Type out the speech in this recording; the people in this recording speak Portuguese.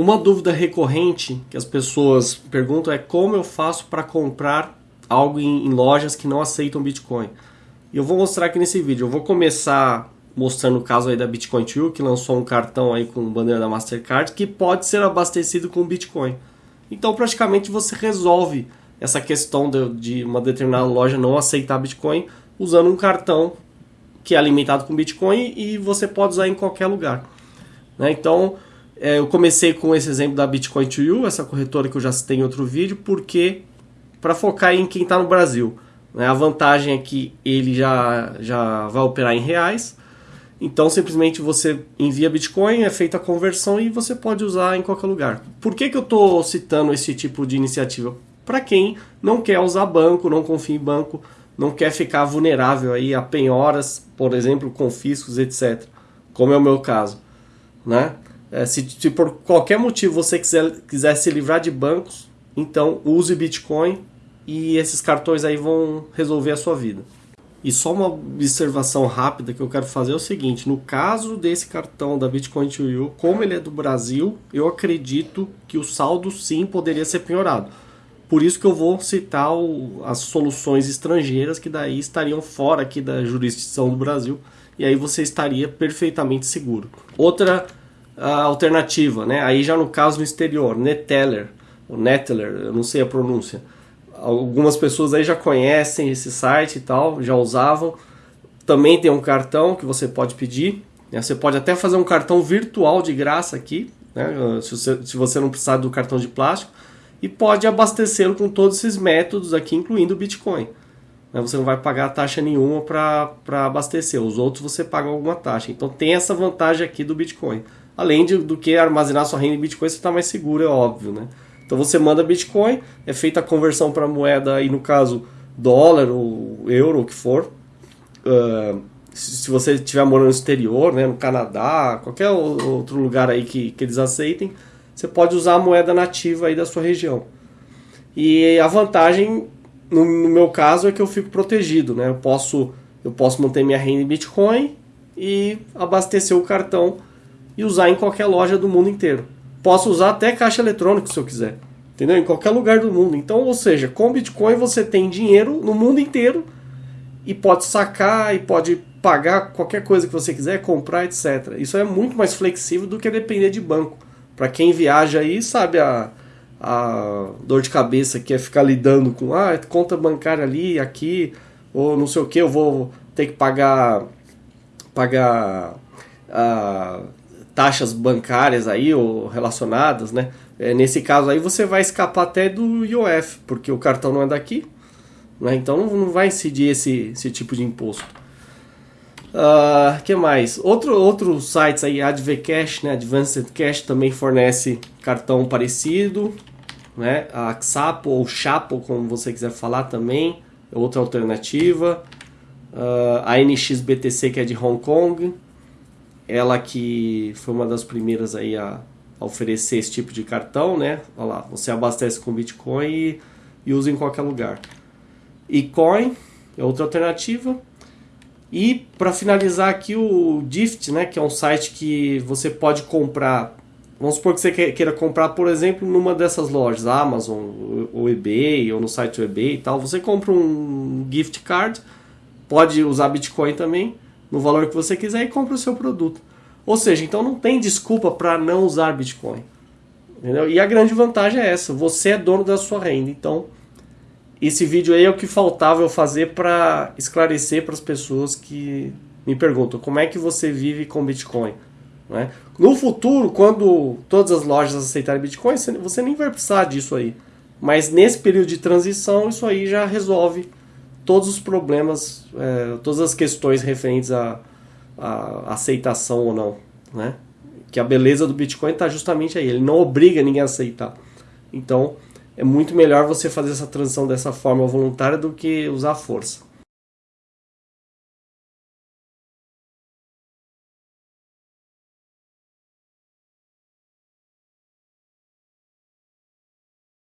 Uma dúvida recorrente que as pessoas perguntam é como eu faço para comprar algo em, em, lojas que não aceitam Bitcoin. E eu vou mostrar aqui nesse vídeo. Eu vou começar mostrando o caso aí da Bitcoin 2, que lançou um cartão aí com bandeira da Mastercard que pode ser abastecido com Bitcoin. Então praticamente você resolve essa questão de, de uma determinada loja não aceitar Bitcoin usando um cartão que é alimentado com Bitcoin e você pode usar em qualquer lugar. Né? Então é, eu comecei com esse exemplo da Bitcoin to You, essa corretora que eu já citei em outro vídeo, porque para focar em quem está no Brasil. Né? A vantagem é que ele já, já vai operar em reais, então simplesmente você envia Bitcoin, é feita a conversão e você pode usar em qualquer lugar. Por que, que eu estou citando esse tipo de iniciativa? Para quem não quer usar banco, não confia em banco, não quer ficar vulnerável aí a penhoras, por exemplo, confiscos, etc. Como é o meu caso. Né? É, se, se, por qualquer motivo você quiser, quiser se livrar de bancos, então use Bitcoin e esses cartões aí vão resolver a sua vida. E só uma observação rápida que eu quero fazer é o seguinte: no caso desse cartão da Bitcoin to You, como ele é do Brasil, eu acredito que o saldo sim poderia ser piorado. Por isso que eu vou citar o, as soluções estrangeiras que daí estariam fora aqui da jurisdição do Brasil e aí você estaria perfeitamente seguro. Outra alternativa, né? Aí já no caso no exterior, Neteller, o Neteller, eu não sei a pronúncia. Algumas pessoas aí já conhecem esse site e tal, já usavam. Também tem um cartão que você pode pedir. Né? Você pode até fazer um cartão virtual de graça aqui, né? se, você, se você não precisar do cartão de plástico. E pode abastecê-lo com todos esses métodos aqui, incluindo o Bitcoin. Né? Você não vai pagar taxa nenhuma para abastecer. Os outros você paga alguma taxa. Então tem essa vantagem aqui do Bitcoin. Além de, do que armazenar sua renda em Bitcoin, você está mais seguro, é óbvio, né? Então você manda Bitcoin, é feita a conversão para moeda, aí no caso dólar ou euro, o que for. Uh, se você estiver morando no exterior, né, no Canadá, qualquer outro lugar aí que, que eles aceitem, você pode usar a moeda nativa aí da sua região. E a vantagem, no, no meu caso, é que eu fico protegido, né? Eu posso, eu posso manter minha renda em Bitcoin e abastecer o cartão e usar em qualquer loja do mundo inteiro. Posso usar até caixa eletrônico se eu quiser. Entendeu? Em qualquer lugar do mundo. Então, ou seja, com Bitcoin você tem dinheiro no mundo inteiro e pode sacar e pode pagar qualquer coisa que você quiser, comprar, etc. Isso é muito mais flexível do que depender de banco. Para quem viaja aí, sabe a, a dor de cabeça que é ficar lidando com ah, conta bancária ali, aqui, ou não sei o que, eu vou ter que pagar pagar ah, taxas bancárias aí ou relacionadas, né? É, nesse caso aí você vai escapar até do IOF, porque o cartão não é daqui, né? Então não vai incidir esse, esse tipo de imposto. Uh, que mais? Outro, outros sites aí, AdvCash, né? Advanced Cash também fornece cartão parecido, né? A Xapo ou Chapo, como você quiser falar também, é outra alternativa. Uh, a NXBTC que é de Hong Kong, ela que foi uma das primeiras aí a, a oferecer esse tipo de cartão, né? Olha lá, você abastece com Bitcoin e, e usa em qualquer lugar. E Coin é outra alternativa. E para finalizar aqui o Gift, né, que é um site que você pode comprar. Vamos supor que você queira comprar, por exemplo, numa dessas lojas, Amazon ou eBay, ou no site do eBay e tal. Você compra um gift card, pode usar Bitcoin também no valor que você quiser e compra o seu produto. Ou seja, então não tem desculpa para não usar Bitcoin. Entendeu? E a grande vantagem é essa: você é dono da sua renda. Então, esse vídeo aí é o que faltava eu fazer para esclarecer para as pessoas que me perguntam como é que você vive com Bitcoin. Né? No futuro, quando todas as lojas aceitarem Bitcoin, você nem vai precisar disso aí. Mas nesse período de transição, isso aí já resolve todos os problemas, é, todas as questões referentes à, à, aceitação ou não, né? Que a beleza do Bitcoin está justamente aí, ele não obriga ninguém a aceitar. Então, é muito melhor você fazer essa transição dessa forma voluntária do que usar força.